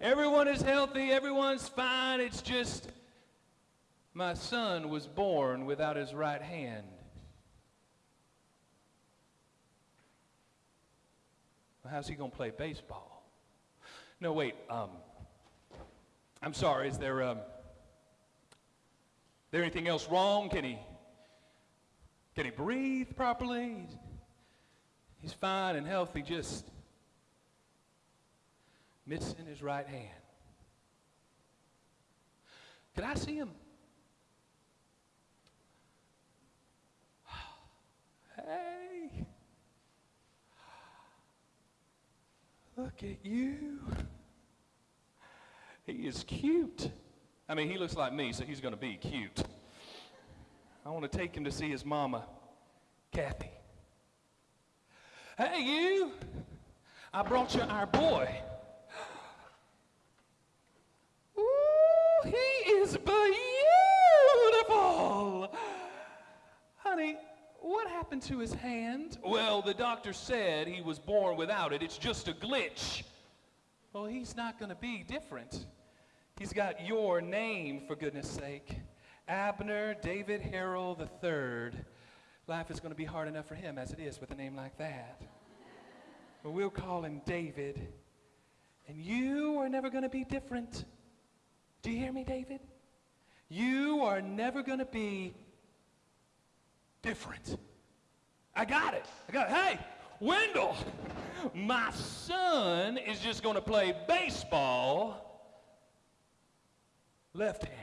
Everyone is healthy, everyone's fine. It's just my son was born without his right hand. Well, how's he going to play baseball? No, wait. Um, I'm sorry. Is there um, there anything else wrong? Can he can he breathe properly? He's, he's fine and healthy. Just missing his right hand. Could I see him? Hey. Look at you. He is cute. I mean, he looks like me, so he's going to be cute. I want to take him to see his mama, Kathy. Hey, you. I brought you our boy. Ooh, he is beautiful. Honey, what happened to his hand? Well, the doctor said he was born without it. It's just a glitch. Well, he's not going to be different. He's got your name, for goodness sake. Abner David Harrell III. Life is going to be hard enough for him as it is with a name like that. But we'll call him David. And you are never going to be different. Do you hear me, David? You are never going to be different. I got it. I got it. Hey, Wendell, my son is just going to play baseball left-handed.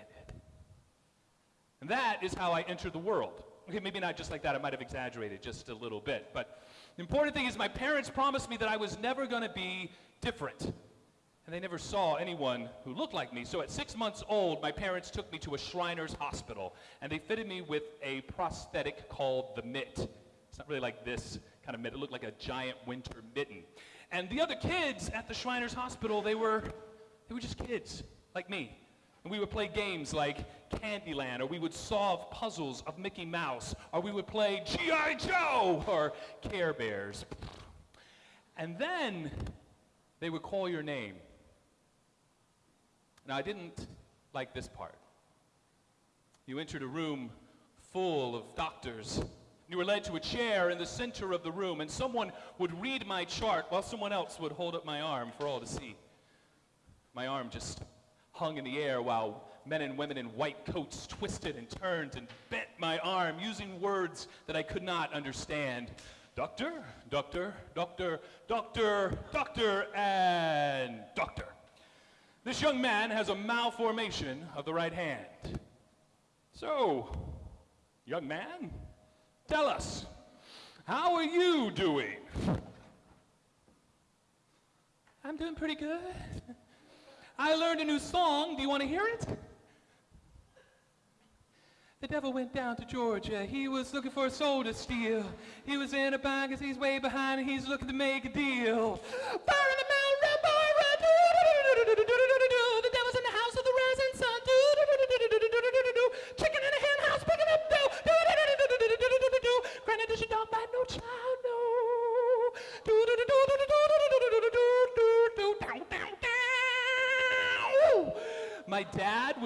And that is how I entered the world. Okay, maybe not just like that. I might have exaggerated just a little bit. But the important thing is my parents promised me that I was never going to be different. And they never saw anyone who looked like me. So at six months old, my parents took me to a Shriners hospital. And they fitted me with a prosthetic called the mitt. It's not really like this kind of mitt. It looked like a giant winter mitten. And the other kids at the Shriners hospital, they were, they were just kids like me. And we would play games like Candyland, or we would solve puzzles of Mickey Mouse, or we would play G.I. Joe, or Care Bears. And then they would call your name. Now, I didn't like this part. You entered a room full of doctors. You were led to a chair in the center of the room, and someone would read my chart while someone else would hold up my arm for all to see. My arm just hung in the air while men and women in white coats twisted and turned and bent my arm using words that I could not understand. Doctor, doctor, doctor, doctor, doctor, and doctor. This young man has a malformation of the right hand. So, young man, tell us, how are you doing? I'm doing pretty good. I learned a new song. Do you want to hear it? The devil went down to Georgia. He was looking for a soul to steal. He was in a bind because he's way behind and he's looking to make a deal. Fire in the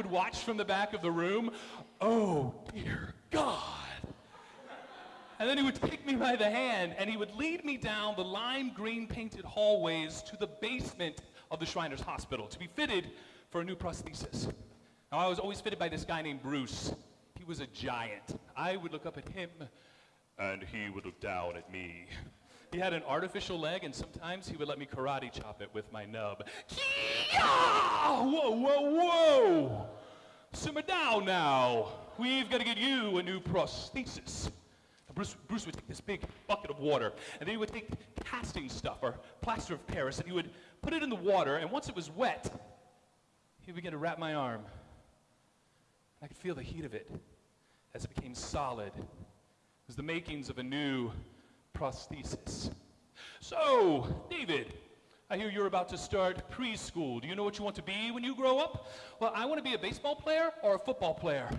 would watch from the back of the room. Oh, dear God. And then he would take me by the hand and he would lead me down the lime green painted hallways to the basement of the Shriners Hospital to be fitted for a new prosthesis. Now, I was always fitted by this guy named Bruce. He was a giant. I would look up at him and he would look down at me. He had an artificial leg, and sometimes he would let me karate chop it with my nub. Whoa, whoa, whoa! Simmer down now. We've got to get you a new prosthesis. Bruce, Bruce would take this big bucket of water, and then he would take casting stuff or plaster of Paris, and he would put it in the water, and once it was wet, he would begin to wrap my arm. I could feel the heat of it as it became solid. It was the makings of a new prosthesis. So, David, I hear you're about to start preschool. Do you know what you want to be when you grow up? Well, I want to be a baseball player or a football player.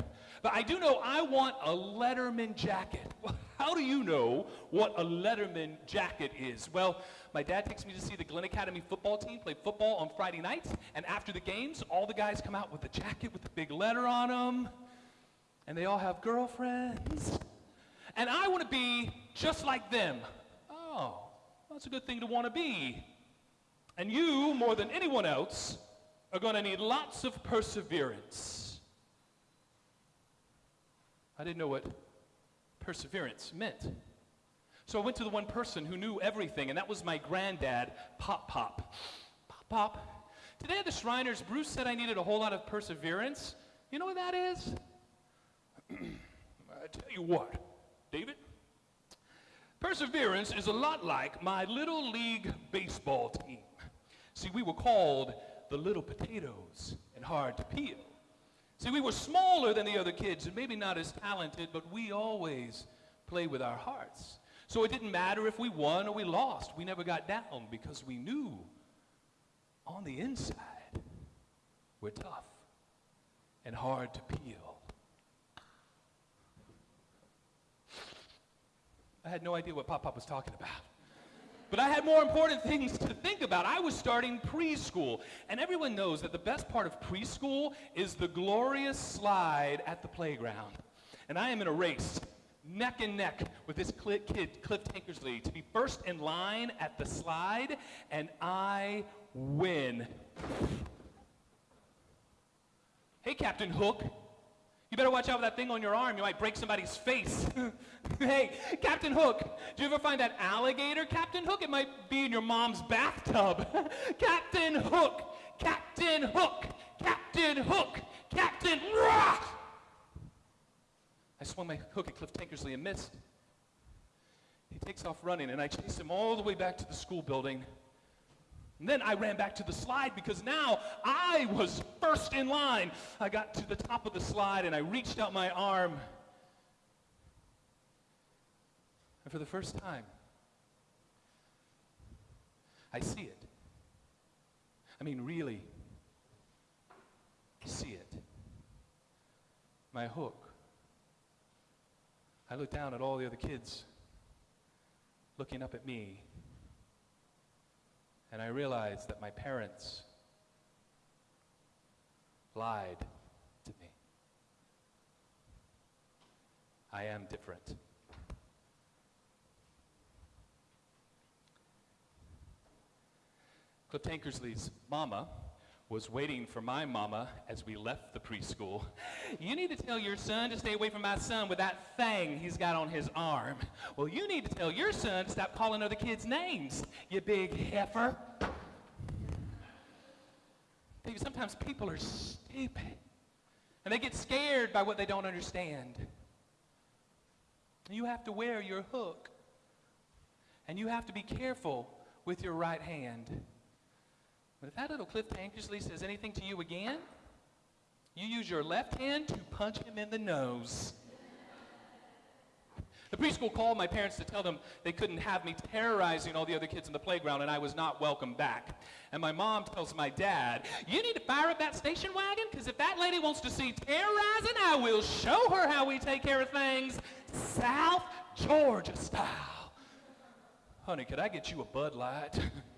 But I do know I want a Letterman jacket. Well, how do you know what a Letterman jacket is? Well, my dad takes me to see the Glynn Academy football team play football on Friday nights, and after the games, all the guys come out with a jacket with a big letter on them, and they all have girlfriends. And I want to be just like them. Oh, that's a good thing to want to be. And you, more than anyone else, are going to need lots of perseverance. I didn't know what perseverance meant. So I went to the one person who knew everything, and that was my granddad, Pop Pop. Pop Pop. Today at the Shriners, Bruce said I needed a whole lot of perseverance. You know what that is? I tell you what, David. Perseverance is a lot like my little league baseball team. See, we were called the little potatoes and hard to peel. See, we were smaller than the other kids and maybe not as talented, but we always played with our hearts. So it didn't matter if we won or we lost. We never got down because we knew on the inside we're tough and hard to peel. I had no idea what Pop Pop was talking about. But I had more important things to think about. I was starting preschool. And everyone knows that the best part of preschool is the glorious slide at the playground. And I am in a race, neck and neck, with this kid, Cliff Tankersley, to be first in line at the slide, and I win. Hey, Captain Hook. You better watch out for that thing on your arm. You might break somebody's face. hey, Captain Hook, did you ever find that alligator, Captain Hook? It might be in your mom's bathtub. Captain Hook, Captain Hook, Captain Hook, Captain Rah! I swung my hook at Cliff Tankersley and missed. He takes off running, and I chase him all the way back to the school building. And then I ran back to the slide because now I was first in line. I got to the top of the slide and I reached out my arm. And for the first time, I see it. I mean, really see it. My hook. I look down at all the other kids looking up at me and I realized that my parents lied to me. I am different. Cliff Tankersley's mama was waiting for my mama as we left the preschool. You need to tell your son to stay away from my son with that thing he's got on his arm. Well, you need to tell your son to stop calling other kids names, you big heifer. Baby, sometimes people are stupid. And they get scared by what they don't understand. You have to wear your hook. And you have to be careful with your right hand. But if that little Cliff Tankersley says anything to you again, you use your left hand to punch him in the nose. The preschool called my parents to tell them they couldn't have me terrorizing all the other kids in the playground and I was not welcome back. And my mom tells my dad, you need to fire up that station wagon because if that lady wants to see terrorizing, I will show her how we take care of things South Georgia style. Honey, could I get you a Bud Light?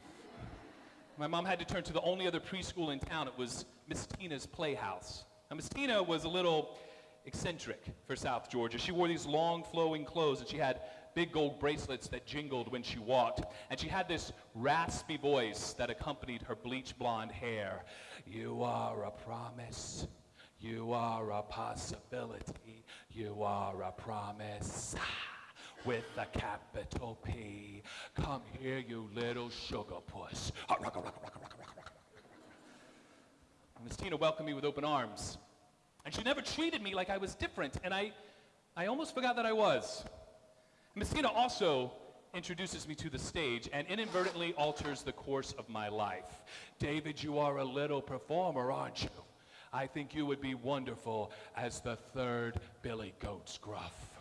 My mom had to turn to the only other preschool in town. It was Miss Tina's Playhouse. Now, Miss Tina was a little eccentric for South Georgia. She wore these long flowing clothes and she had big gold bracelets that jingled when she walked. And she had this raspy voice that accompanied her bleach blonde hair. You are a promise. You are a possibility. You are a promise with a capital P. Come here, you little sugar puss. Miss Tina welcomed me with open arms. And she never treated me like I was different, and I, I almost forgot that I was. Miss Tina also introduces me to the stage and inadvertently alters the course of my life. David, you are a little performer, aren't you? I think you would be wonderful as the third Billy Goat Gruff.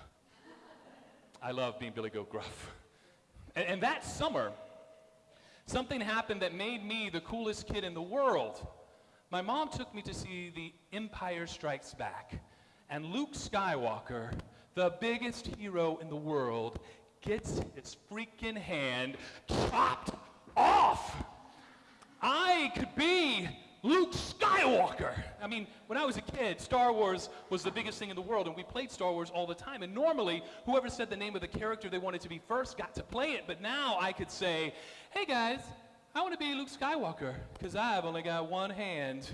I love being Billy Goat Gruff. And, and that summer, Something happened that made me the coolest kid in the world. My mom took me to see The Empire Strikes Back. And Luke Skywalker, the biggest hero in the world, gets his freaking hand chopped off. I could be Luke Skywalker. I mean, when I was a kid, Star Wars was the biggest thing in the world, and we played Star Wars all the time. And normally, whoever said the name of the character they wanted to be first got to play it. But now I could say, hey guys, I want to be Luke Skywalker, because I've only got one hand.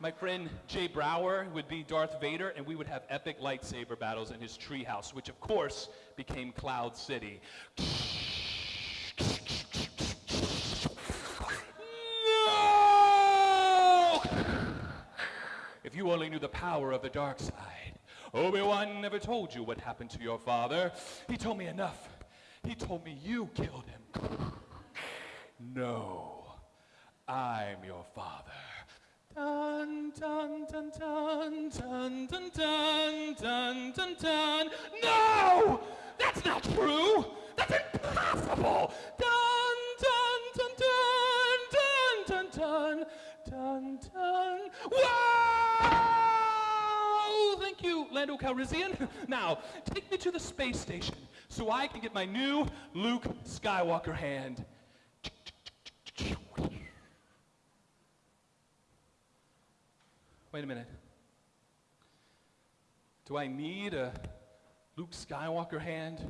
My friend Jay Brower would be Darth Vader, and we would have epic lightsaber battles in his treehouse, which of course became Cloud City. You only knew the power of the dark side. Obi-Wan never told you what happened to your father. He told me enough. He told me you killed him. No, I'm your father. Dun, dun, dun, dun, dun, dun, dun, dun, dun, dun. No! That's not true! That's impossible! Dun, dun, dun, dun, dun, dun, dun, dun. Wow! Calrissian. Now, take me to the space station so I can get my new Luke Skywalker hand. Wait a minute. Do I need a Luke Skywalker hand?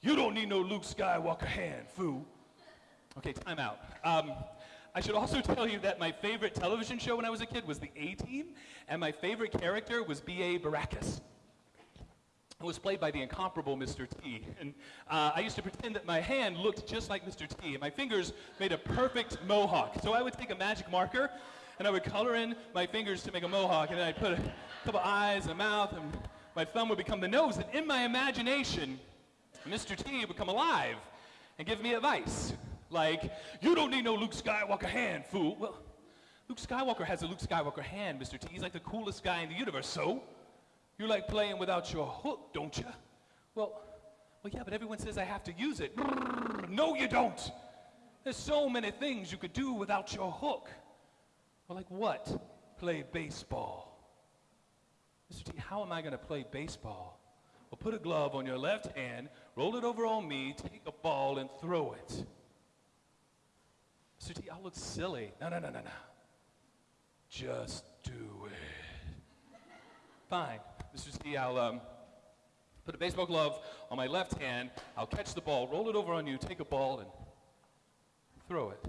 You don't need no Luke Skywalker hand, foo. Okay, time out. Um, I should also tell you that my favorite television show when I was a kid was The A-Team, and my favorite character was B.A. Baracus. who was played by the incomparable Mr. T. And uh, I used to pretend that my hand looked just like Mr. T, and my fingers made a perfect mohawk. So I would take a magic marker, and I would color in my fingers to make a mohawk, and then I'd put a couple eyes and a mouth, and my thumb would become the nose. And in my imagination, Mr. T would come alive and give me advice. Like, you don't need no Luke Skywalker hand, fool. Well, Luke Skywalker has a Luke Skywalker hand, Mr. T. He's like the coolest guy in the universe, so? You like playing without your hook, don't you? Well, well, yeah, but everyone says I have to use it. No, you don't. There's so many things you could do without your hook. Well, like what? Play baseball. Mr. T, how am I going to play baseball? Well, put a glove on your left hand, roll it over on me, take a ball, and throw it. T, I'll look silly. No, no, no, no, no. Just do it. Fine. Mr. T, I'll um, put a baseball glove on my left hand. I'll catch the ball, roll it over on you, take a ball, and throw it.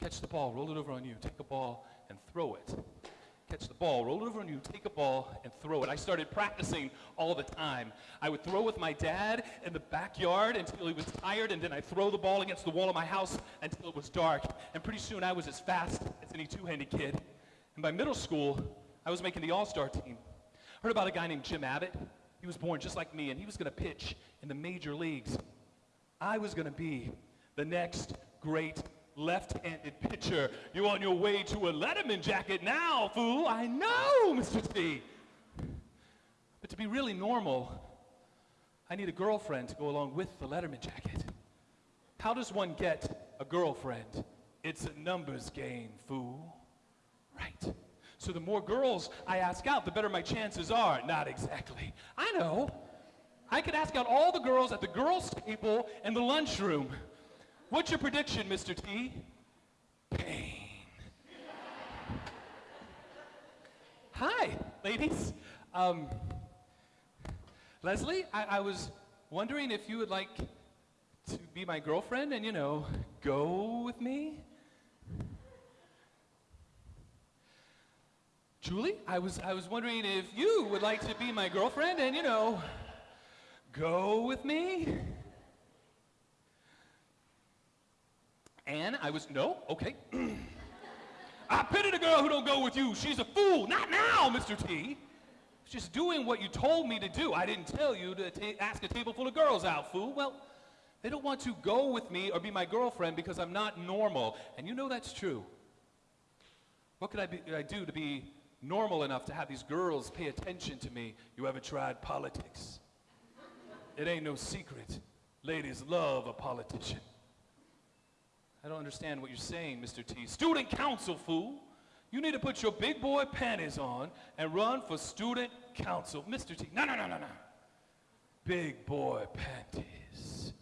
Catch the ball, roll it over on you, take a ball, and throw it. Catch the ball, roll it over and you, take a ball, and throw it. I started practicing all the time. I would throw with my dad in the backyard until he was tired, and then I'd throw the ball against the wall of my house until it was dark. And pretty soon I was as fast as any two-handed kid. And by middle school, I was making the all-star team. I Heard about a guy named Jim Abbott? He was born just like me, and he was going to pitch in the major leagues. I was going to be the next great left-handed pitcher. You're on your way to a Letterman jacket now, fool. I know, Mr. T. But to be really normal, I need a girlfriend to go along with the Letterman jacket. How does one get a girlfriend? It's a numbers game, fool. Right. So the more girls I ask out, the better my chances are. Not exactly. I know. I could ask out all the girls at the girls' table in the lunchroom. What's your prediction, Mr. T? Pain. Hi, ladies. Um, Leslie, I, I was wondering if you would like to be my girlfriend and, you know, go with me? Julie, I was, I was wondering if you would like to be my girlfriend and, you know, go with me? And I was, no, okay. I pity the girl who don't go with you. She's a fool. Not now, Mr. T. Just doing what you told me to do. I didn't tell you to ask a table full of girls out, fool. Well, they don't want to go with me or be my girlfriend because I'm not normal. And you know that's true. What could I, be, I do to be normal enough to have these girls pay attention to me? You ever tried politics? It ain't no secret. Ladies love a politician. I don't understand what you're saying, Mr. T. Student council, fool. You need to put your big boy panties on and run for student council. Mr. T. No, no, no, no, no. Big boy panties.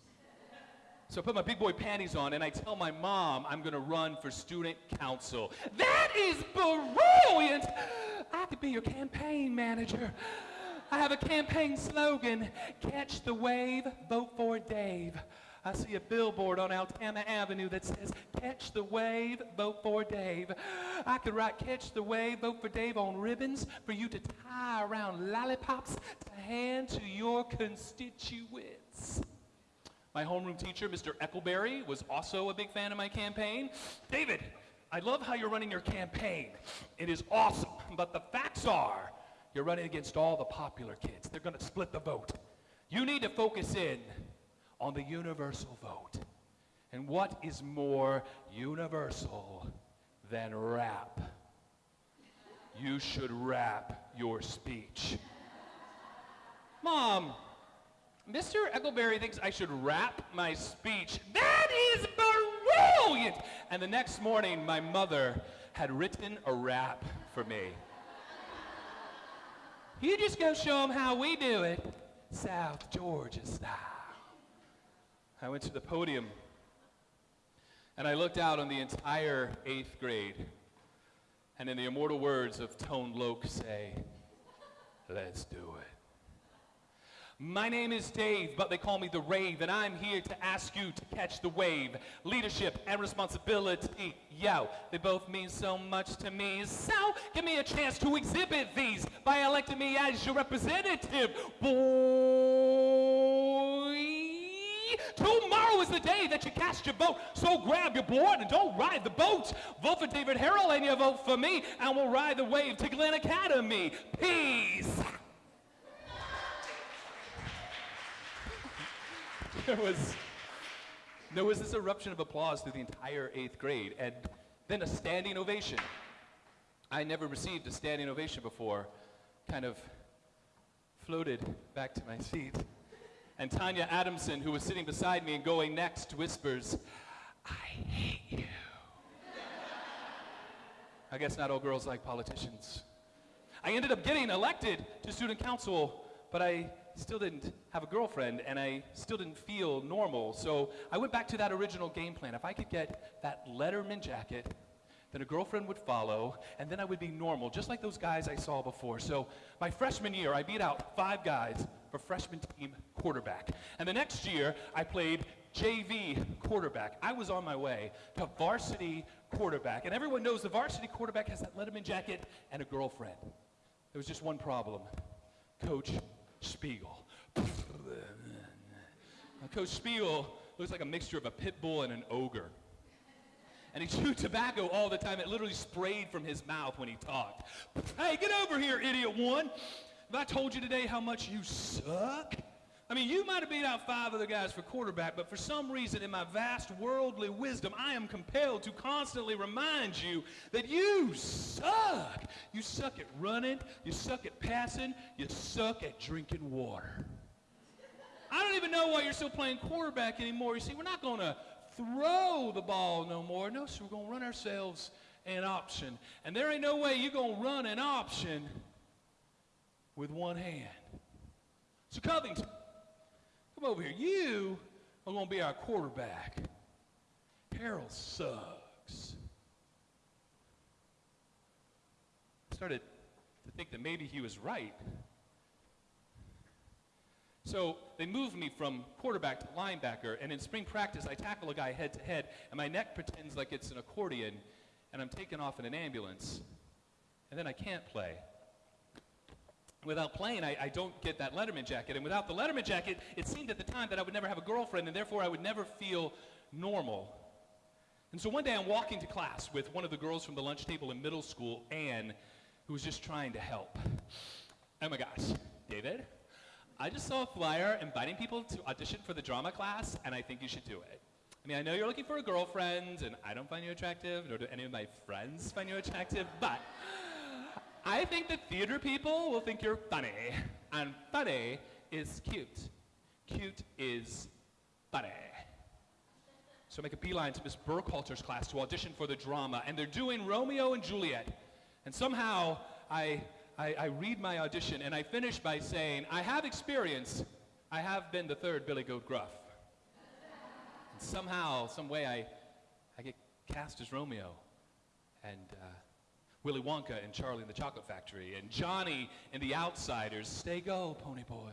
So I put my big boy panties on and I tell my mom I'm going to run for student council. That is brilliant! I could be your campaign manager. I have a campaign slogan, catch the wave, vote for Dave. I see a billboard on Altama Avenue that says, catch the wave, vote for Dave. I could write, catch the wave, vote for Dave on ribbons for you to tie around lollipops to hand to your constituents. My homeroom teacher, Mr. Eckleberry, was also a big fan of my campaign. David, I love how you're running your campaign. It is awesome, but the facts are you're running against all the popular kids. They're going to split the vote. You need to focus in on the universal vote. And what is more universal than rap? You should rap your speech. Mom, Mr. Eckleberry thinks I should rap my speech. That is brilliant! And the next morning, my mother had written a rap for me. You just go show them how we do it, South Georgia style. I went to the podium and I looked out on the entire eighth grade. And in the immortal words of Tone Loc say, let's do it. My name is Dave, but they call me the Rave, and I'm here to ask you to catch the wave. Leadership and responsibility, yo, they both mean so much to me. So, give me a chance to exhibit these by electing me as your representative. Boy, tomorrow is the day that you cast your vote, so grab your board and don't ride the boat. Vote for David Harrell and you vote for me, and we'll ride the wave to Glynn Academy. Peace. there was there was this eruption of applause through the entire eighth grade, and then a standing ovation. I never received a standing ovation before. Kind of floated back to my seat. And Tanya Adamson, who was sitting beside me and going next, whispers, I hate you. I guess not all girls like politicians. I ended up getting elected to student council, but I still didn't have a girlfriend and I still didn't feel normal. So I went back to that original game plan. If I could get that Letterman jacket, then a girlfriend would follow, and then I would be normal, just like those guys I saw before. So my freshman year, I beat out five guys for freshman team quarterback. And the next year, I played JV quarterback. I was on my way to varsity quarterback. And everyone knows the varsity quarterback has that Letterman jacket and a girlfriend. There was just one problem. Coach Spiegel. Coach Spiegel looks like a mixture of a pit bull and an ogre. And he chewed tobacco all the time. It literally sprayed from his mouth when he talked. Hey, get over here, idiot one. Have I told you today how much you suck? I mean, you might have beat out five other guys for quarterback, but for some reason, in my vast worldly wisdom, I am compelled to constantly remind you that you suck. You suck at running, you suck at passing, you suck at drinking water. I don't even know why you're still playing quarterback anymore. You see, we're not going to throw the ball no more. No, we're going to run ourselves an option. And there ain't no way you're going to run an option with one hand. So, Covington. Come over here. You are going to be our quarterback. Harrell sucks. I started to think that maybe he was right. So they moved me from quarterback to linebacker, and in spring practice, I tackle a guy head to head, and my neck pretends like it's an accordion, and I'm taken off in an ambulance, and then I can't play without playing, I, I, don't get that Letterman jacket. And without the Letterman jacket, it seemed at the time that I would never have a girlfriend, and therefore I would never feel normal. And so one day I'm walking to class with one of the girls from the lunch table in middle school, Anne, who was just trying to help. Oh my gosh, David, I just saw a flyer inviting people to audition for the drama class, and I think you should do it. I mean, I know you're looking for a girlfriend, and I don't find you attractive, nor do any of my friends find you attractive, but I think that theater people will think you're funny, and funny is cute. Cute is funny. So I make a beeline to Miss Burkhalter's class to audition for the drama, and they're doing Romeo and Juliet. And somehow I, I, I read my audition, and I finish by saying, I have experience. I have been the third Billy Goat Gruff. and somehow, some way, I, I get cast as Romeo. And uh, Willy Wonka and Charlie and the Chocolate Factory, and Johnny and The Outsiders. Stay go, Ponyboy.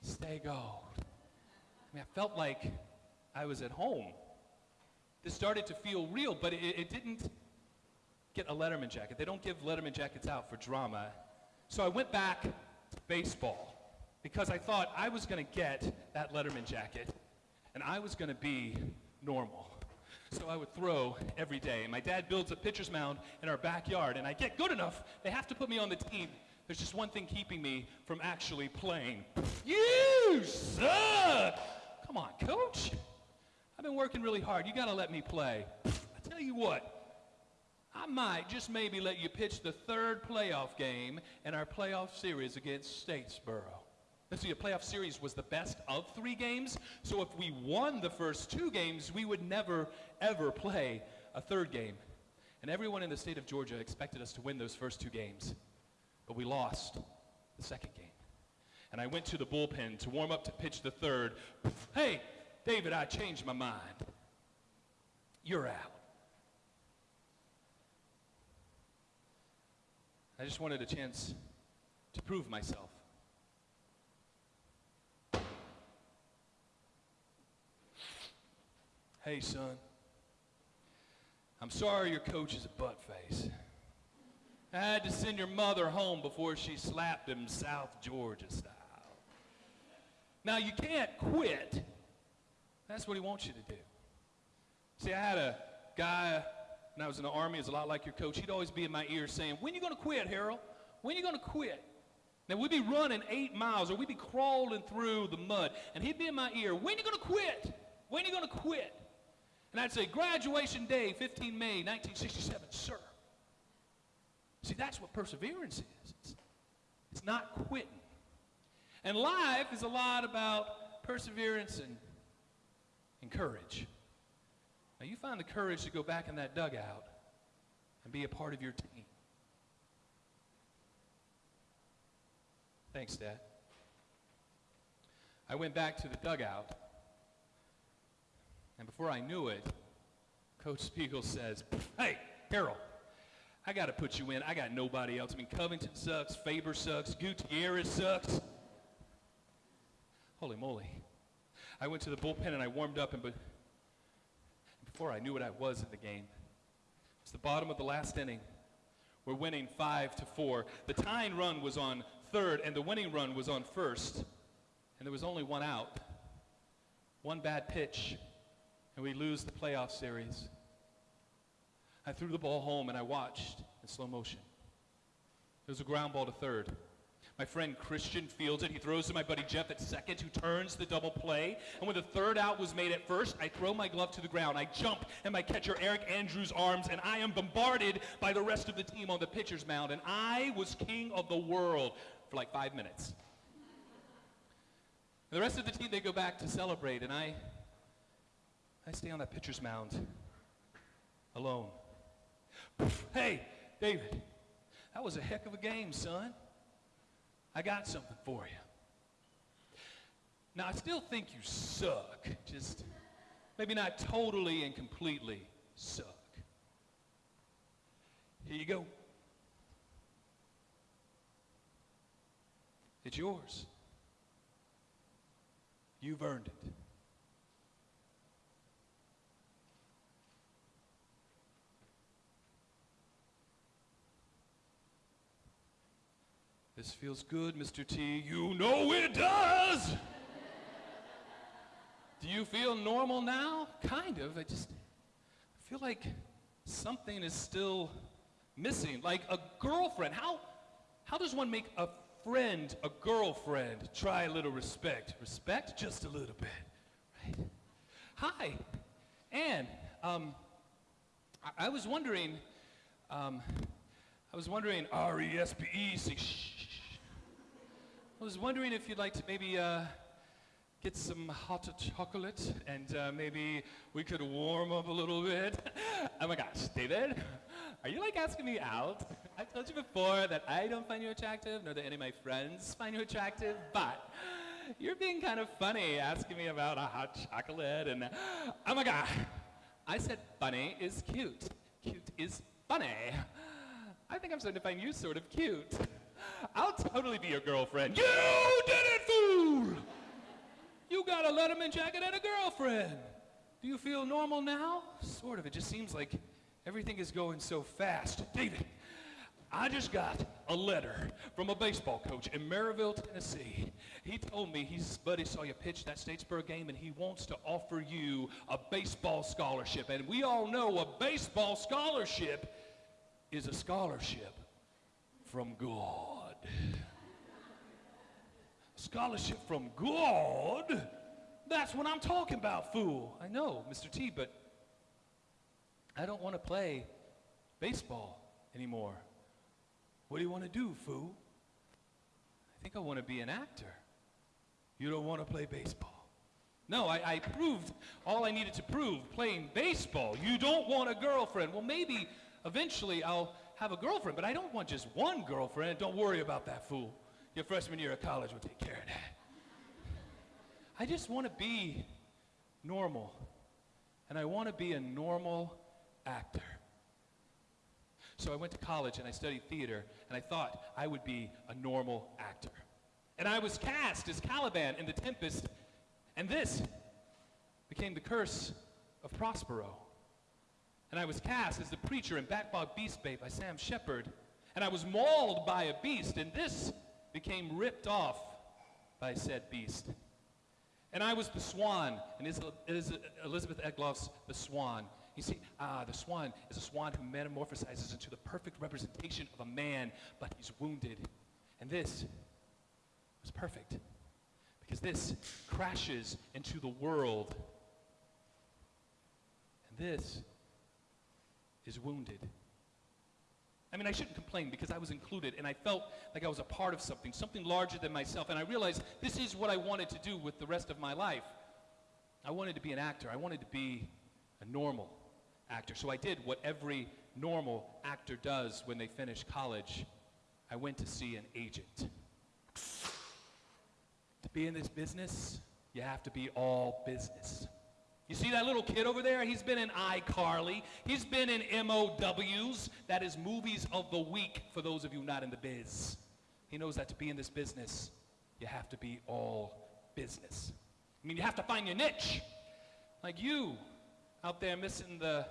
Stay go. I mean, I felt like I was at home. This started to feel real, but it, it didn't get a Letterman jacket. They don't give Letterman jackets out for drama. So I went back to baseball because I thought I was going to get that Letterman jacket and I was going to be normal. So I would throw every day. My dad builds a pitcher's mound in our backyard, and I get good enough. They have to put me on the team. There's just one thing keeping me from actually playing. You suck! Come on, coach. I've been working really hard. You got to let me play. I tell you what, I might just maybe let you pitch the third playoff game in our playoff series against Statesboro. See, a playoff series was the best of three games, so if we won the first two games, we would never, ever play a third game. And everyone in the state of Georgia expected us to win those first two games, but we lost the second game. And I went to the bullpen to warm up to pitch the third. Hey, David, I changed my mind. You're out. I just wanted a chance to prove myself. Hey, son. I'm sorry your coach is a butt face. I had to send your mother home before she slapped him South Georgia style. Now, you can't quit. That's what he wants you to do. See, I had a guy when I was in the Army, is a lot like your coach. He'd always be in my ear saying, when you going to quit, Harrell? When you going to quit? Now, we'd be running eight miles or we'd be crawling through the mud, and he'd be in my ear, when you going to quit? When you going to quit? And I'd say, graduation day, 15 May, 1967, sir. See, that's what perseverance is. It's, it's not quitting. And life is a lot about perseverance and, and courage. Now, you find the courage to go back in that dugout and be a part of your team. Thanks, Dad. I went back to the dugout and before I knew it, Coach Spiegel says, Hey, Harrell, I got to put you in. I got nobody else. I mean, Covington sucks, Faber sucks, Gutierrez sucks. Holy moly. I went to the bullpen and I warmed up, and be- before I knew what I was in the game, it's the bottom of the last inning. We're winning five to four. The tying run was on third, and the winning run was on first, and there was only one out. One bad pitch, and we lose the playoff series. I threw the ball home and I watched in slow motion. It was a ground ball to third. My friend Christian fields it. He throws to my buddy Jeff at second, who turns the double play. And when the third out was made at first, I throw my glove to the ground. I jump in my catcher Eric Andrews' arms, and I am bombarded by the rest of the team on the pitcher's mound. And I was king of the world for like five minutes. And the rest of the team, they go back to celebrate, and I I stay on that pitcher's mound alone. Hey, David, that was a heck of a game, son. I got something for you. Now, I still think you suck. Just maybe not totally and completely suck. Here you go. It's yours. You've earned it. This feels good, Mr. T. You know it does. Do you feel normal now? Kind of. I just feel like something is still missing. Like a girlfriend. How, how does one make a friend a girlfriend? Try a little respect. Respect? Just a little bit. Right? Hi, Anne. Um, I, I was wondering, um, I was wondering, R-E-S-P-E, say shh. I was wondering if you'd like to maybe uh, get some hot chocolate and uh, maybe we could warm up a little bit. oh my gosh, David, are you like asking me out? I told you before that I don't find you attractive, nor that any of my friends find you attractive, but you're being kind of funny asking me about a hot chocolate and oh my god. I said funny is cute. Cute is funny. I think I'm starting to find you sort of cute. I'll totally be your girlfriend. You did it, fool! You got a Letterman jacket and a girlfriend. Do you feel normal now? Sort of. It just seems like everything is going so fast. David, I just got a letter from a baseball coach in Maryville, Tennessee. He told me his buddy saw you pitch that Statesboro game and he wants to offer you a baseball scholarship. And we all know a baseball scholarship is a scholarship from God. Scholarship from God? That's what I'm talking about, fool. I know, Mr. T, but I don't want to play baseball anymore. What do you want to do, fool? I think I want to be an actor. You don't want to play baseball. No, I, I proved all I needed to prove playing baseball. You don't want a girlfriend. Well, maybe eventually I'll have a girlfriend, but I don't want just one girlfriend. Don't worry about that, fool. Your freshman year of college will take care of that. I just want to be normal. And I want to be a normal actor. So I went to college and I studied theater, and I thought I would be a normal actor. And I was cast as Caliban in The Tempest, and this became the curse of Prospero. And I was cast as the preacher in Backbog Beast Bait by Sam Shepard, and I was mauled by a beast, and this became ripped off by said beast. And I was the swan, and Elizabeth Egloff's The Swan. You see, ah, the swan is a swan who metamorphosizes into the perfect representation of a man, but he's wounded. And this was perfect because this crashes into the world. And this is wounded. I mean, I shouldn't complain because I was included and I felt like I was a part of something, something larger than myself. And I realized this is what I wanted to do with the rest of my life. I wanted to be an actor. I wanted to be a normal actor. So I did what every normal actor does when they finish college. I went to see an agent. To be in this business, you have to be all business. You see that little kid over there? He's been in iCarly. He's been in MOWs. That is movies of the week for those of you not in the biz. He knows that to be in this business, you have to be all business. I mean, you have to find your niche. Like you, out there missing the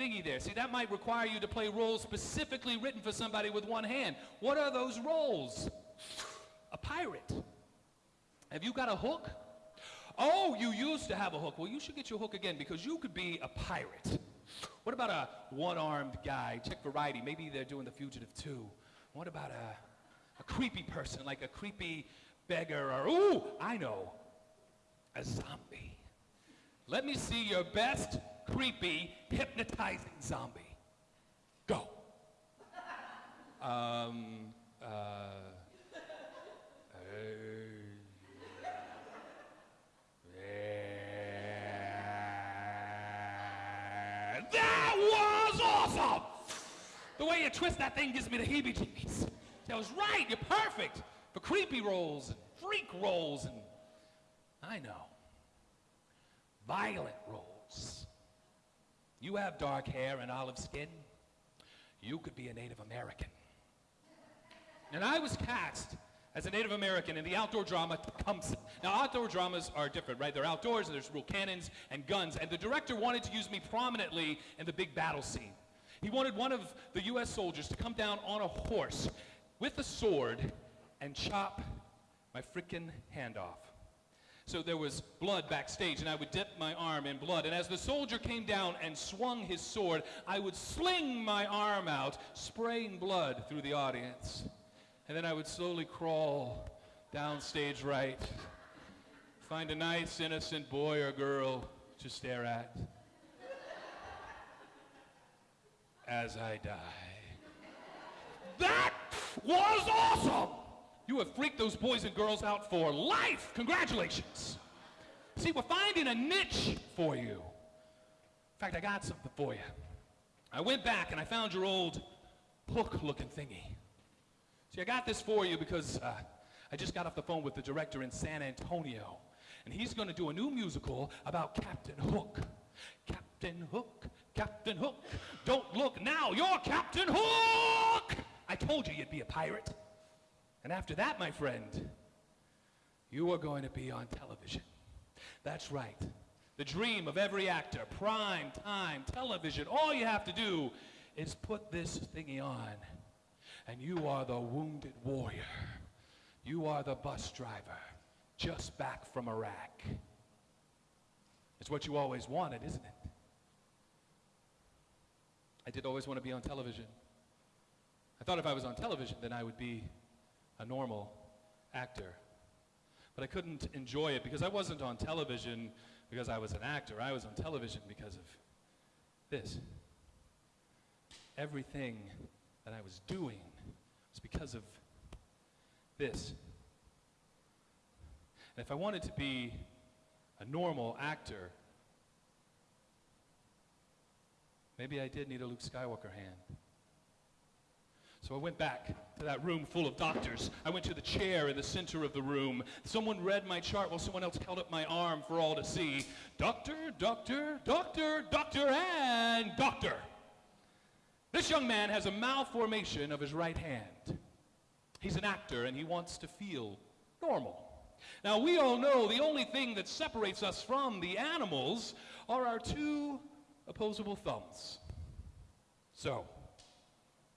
thingy there. See, that might require you to play roles specifically written for somebody with one hand. What are those roles? A pirate. Have you got a hook? Oh, you used to have a hook. Well, you should get your hook again because you could be a pirate. What about a one-armed guy? Check Variety. Maybe they're doing The Fugitive too. What about a, a creepy person, like a creepy beggar or, ooh, I know, a zombie. Let me see your best creepy, hypnotizing zombie. Go. Um, uh, that was awesome! The way you twist that thing gives me the heebie-jeebies. That was right, you're perfect for creepy roles and freak roles and, I know, violent roles. You have dark hair and olive skin. You could be a Native American. And I was cast as a Native American in the outdoor drama Tecumseh. Now, outdoor dramas are different, right? They're outdoors, and there's real cannons and guns. And the director wanted to use me prominently in the big battle scene. He wanted one of the U.S. soldiers to come down on a horse with a sword and chop my freaking hand off. So there was blood backstage, and I would dip my arm in blood. And as the soldier came down and swung his sword, I would sling my arm out, spraying blood through the audience. And then I would slowly crawl down stage right, find a nice, innocent boy or girl to stare at as I die. That was awesome! You have freaked those boys and girls out for life. Congratulations. See, we're finding a niche for you. In fact, I got something for you. I went back and I found your old hook-looking thingy. See, I got this for you because uh, I just got off the phone with the director in San Antonio, and he's going to do a new musical about Captain Hook. Captain Hook, Captain Hook, don't look now, you're Captain Hook! I told you you'd be a pirate. And after that, my friend, you are going to be on television. That's right. The dream of every actor, prime time television. All you have to do is put this thingy on, and you are the wounded warrior. You are the bus driver, just back from Iraq. It's what you always wanted, isn't it? I did always want to be on television. I thought if I was on television, then I would be a normal actor. But I couldn't enjoy it because I wasn't on television because I was an actor. I was on television because of this. Everything that I was doing was because of this. And if I wanted to be a normal actor, maybe I did need a Luke Skywalker hand. So I went back to that room full of doctors. I went to the chair in the center of the room. Someone read my chart while someone else held up my arm for all to see. Doctor, doctor, doctor, doctor, and doctor. This young man has a malformation of his right hand. He's an actor and he wants to feel normal. Now, we all know the only thing that separates us from the animals are our two opposable thumbs. So,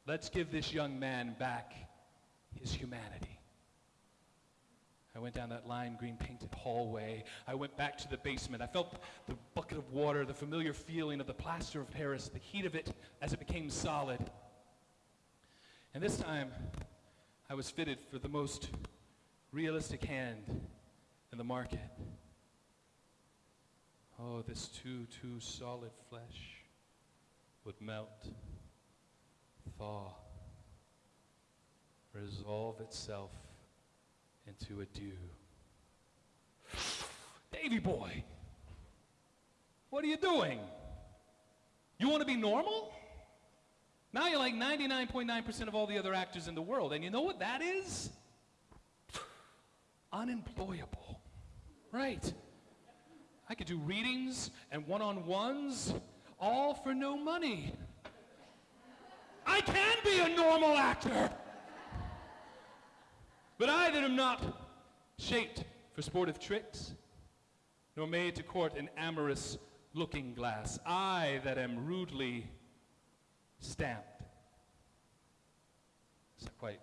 let's give this young man back his humanity. I went down that lime green painted hallway. I went back to the basement. I felt the bucket of water, the familiar feeling of the plaster of Paris, the heat of it as it became solid. And this time, I was fitted for the most realistic hand in the market. Oh, this too, too solid flesh would melt, thaw, resolve itself into a dew. Davy boy, what are you doing? You want to be normal? Now you're like 99.9% of all the other actors in the world. And you know what that is? Unemployable. Right. I could do readings and one-on-ones all for no money. I can be a normal actor. But I that am not shaped for sportive tricks, nor made to court an amorous looking glass, I that am rudely stamped. It's not quite,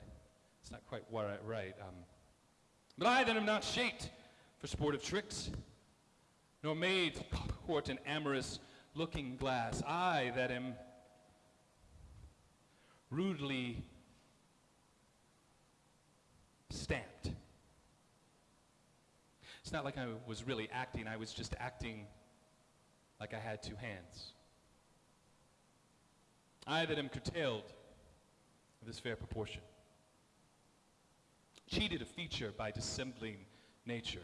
it's not quite right. Um, but I that am not shaped for sportive tricks, nor made to court an amorous looking glass, I that am rudely stamped. It's not like I was really acting, I was just acting like I had two hands. I that am curtailed of this fair proportion, cheated a feature by dissembling nature,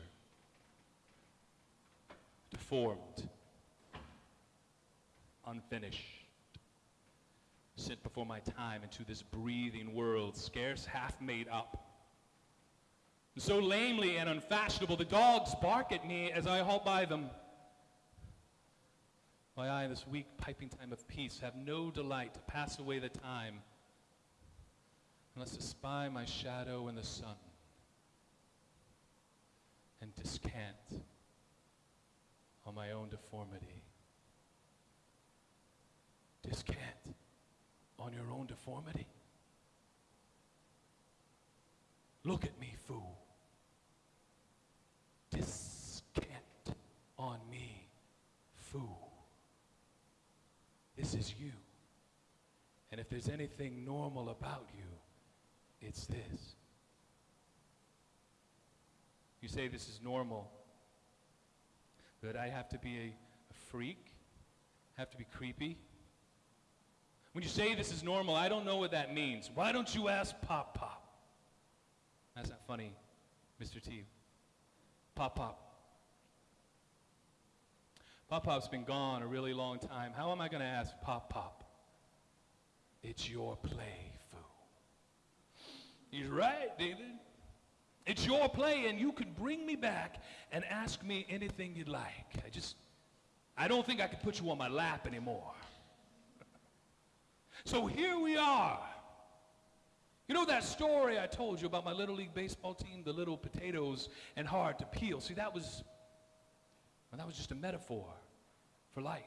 deformed, unfinished, sent before my time into this breathing world, scarce half made up so lamely and unfashionable, the dogs bark at me as I halt by them. My eye, this weak piping time of peace, have no delight to pass away the time unless to spy my shadow in the sun and descant on my own deformity. Descant on your own deformity. Look at me, fool. Descant on me, fool. Is you. And if there's anything normal about you, it's this. You say this is normal, but I have to be a, a freak, have to be creepy. When you say this is normal, I don't know what that means. Why don't you ask Pop Pop? That's not funny, Mr. T. Pop Pop. Pop Pop's been gone a really long time. How am I going to ask Pop Pop? It's your play, fool. He's right, David. It's your play, and you can bring me back and ask me anything you'd like. I just, I don't think I could put you on my lap anymore. so here we are. You know that story I told you about my Little League Baseball team, the little potatoes and hard to peel? See, that was, well, that was just a metaphor for life.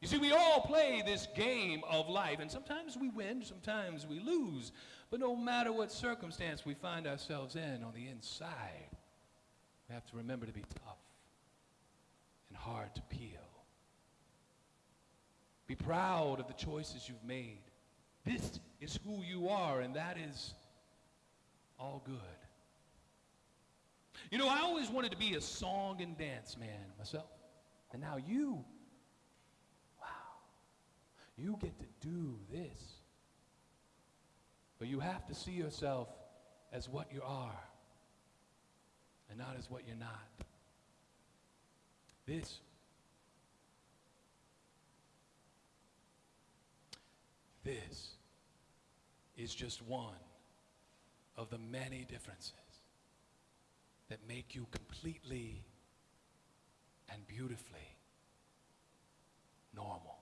You see, we all play this game of life, and sometimes we win, sometimes we lose. But no matter what circumstance we find ourselves in on the inside, we have to remember to be tough and hard to peel. Be proud of the choices you've made. This is who you are, and that is all good. You know, I always wanted to be a song and dance man myself. And now you, wow, you get to do this. But you have to see yourself as what you are and not as what you're not. This. This is just one of the many differences that make you completely and beautifully normal.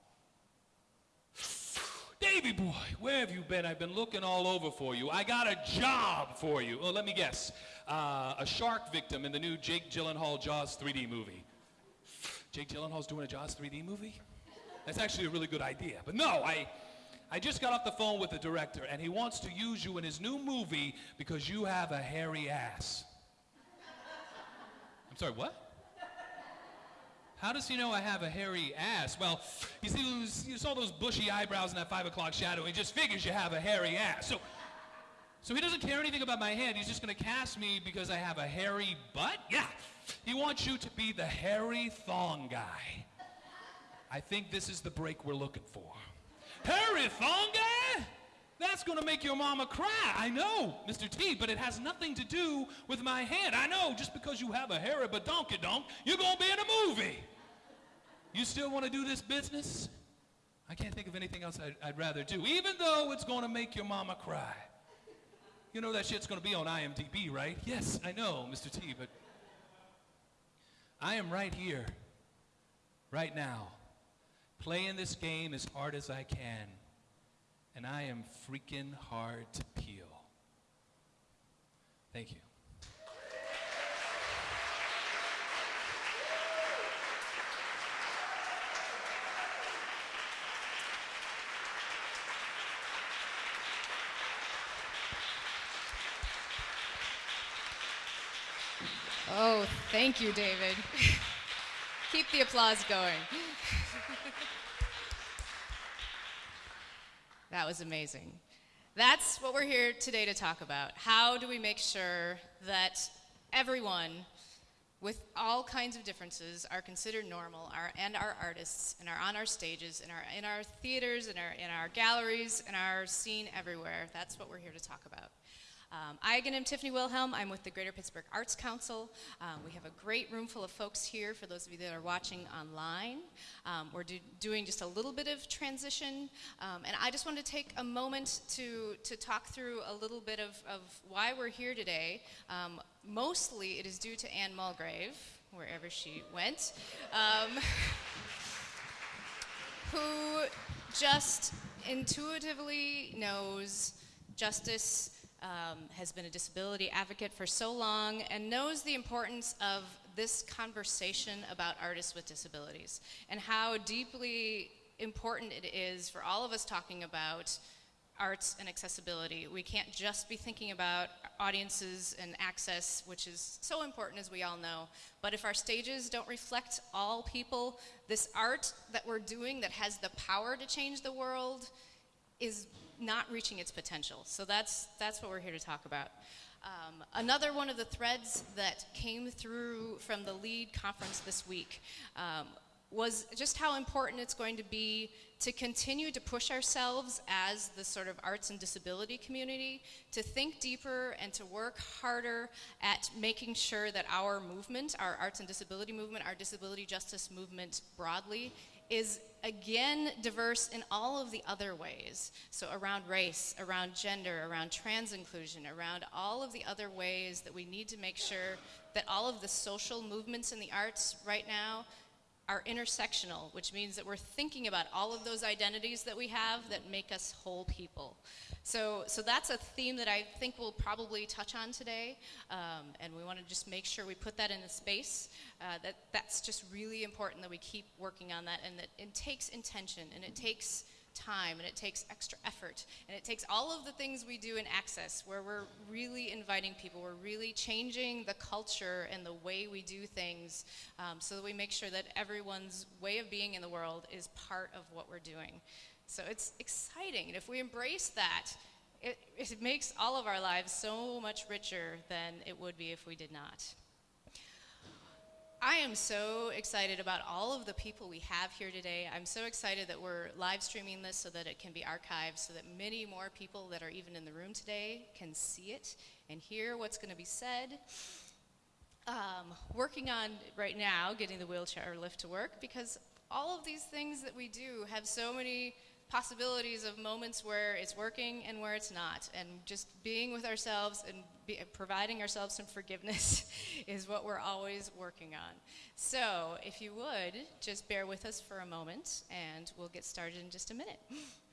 Davy boy, where have you been? I've been looking all over for you. I got a job for you. Oh, let me guess. Uh, a shark victim in the new Jake Gyllenhaal Jaws 3D movie. Jake Gyllenhaal's doing a Jaws 3D movie? That's actually a really good idea. But no, I, I just got off the phone with the director, and he wants to use you in his new movie because you have a hairy ass. I'm sorry, what? How does he know I have a hairy ass? Well, you see, you saw those bushy eyebrows in that five o'clock shadow. He just figures you have a hairy ass. So, so he doesn't care anything about my head. He's just going to cast me because I have a hairy butt? Yeah. He wants you to be the hairy thong guy. I think this is the break we're looking for. Hairy thong guy? That's going to make your mama cry. I know, Mr. T, but it has nothing to do with my head. I know, just because you have a hairy badonkey donk, you're going to be in a movie. You still want to do this business? I can't think of anything else I'd, I'd rather do, even though it's going to make your mama cry. You know that shit's going to be on IMDb, right? Yes, I know, Mr. T, but I am right here, right now, playing this game as hard as I can and I am freaking hard to peel. Thank you. Oh, thank you, David. Keep the applause going. That was amazing. That's what we're here today to talk about. How do we make sure that everyone with all kinds of differences are considered normal are, and are artists and are on our stages in our, in our theaters in our, in our galleries and are seen everywhere that's what we're here to talk about um, I, again, am Tiffany Wilhelm. I'm with the Greater Pittsburgh Arts Council. Um, we have a great room full of folks here for those of you that are watching online. Um, we're do doing just a little bit of transition, um, and I just want to take a moment to, to talk through a little bit of, of why we're here today. Um, mostly it is due to Anne Mulgrave, wherever she went, um, who just intuitively knows justice um, has been a disability advocate for so long and knows the importance of this conversation about artists with disabilities and how deeply important it is for all of us talking about arts and accessibility. We can't just be thinking about audiences and access, which is so important as we all know, but if our stages don't reflect all people, this art that we're doing that has the power to change the world is not reaching its potential. So that's, that's what we're here to talk about. Um, another one of the threads that came through from the LEAD conference this week um, was just how important it's going to be to continue to push ourselves as the sort of arts and disability community, to think deeper and to work harder at making sure that our movement, our arts and disability movement, our disability justice movement broadly, is again diverse in all of the other ways. So, around race, around gender, around trans inclusion, around all of the other ways that we need to make sure that all of the social movements in the arts right now are intersectional, which means that we're thinking about all of those identities that we have that make us whole people. So, so that's a theme that I think we'll probably touch on today, um, and we want to just make sure we put that in the space. Uh, that that's just really important that we keep working on that, and that it takes intention and it takes time and it takes extra effort and it takes all of the things we do in access where we're really inviting people we're really changing the culture and the way we do things um, so that we make sure that everyone's way of being in the world is part of what we're doing so it's exciting and if we embrace that it, it makes all of our lives so much richer than it would be if we did not I am so excited about all of the people we have here today. I'm so excited that we're live streaming this so that it can be archived, so that many more people that are even in the room today can see it and hear what's going to be said. Um, working on right now getting the wheelchair lift to work because all of these things that we do have so many possibilities of moments where it's working and where it's not. And just being with ourselves and be, providing ourselves some forgiveness is what we're always working on. So, if you would, just bear with us for a moment and we'll get started in just a minute.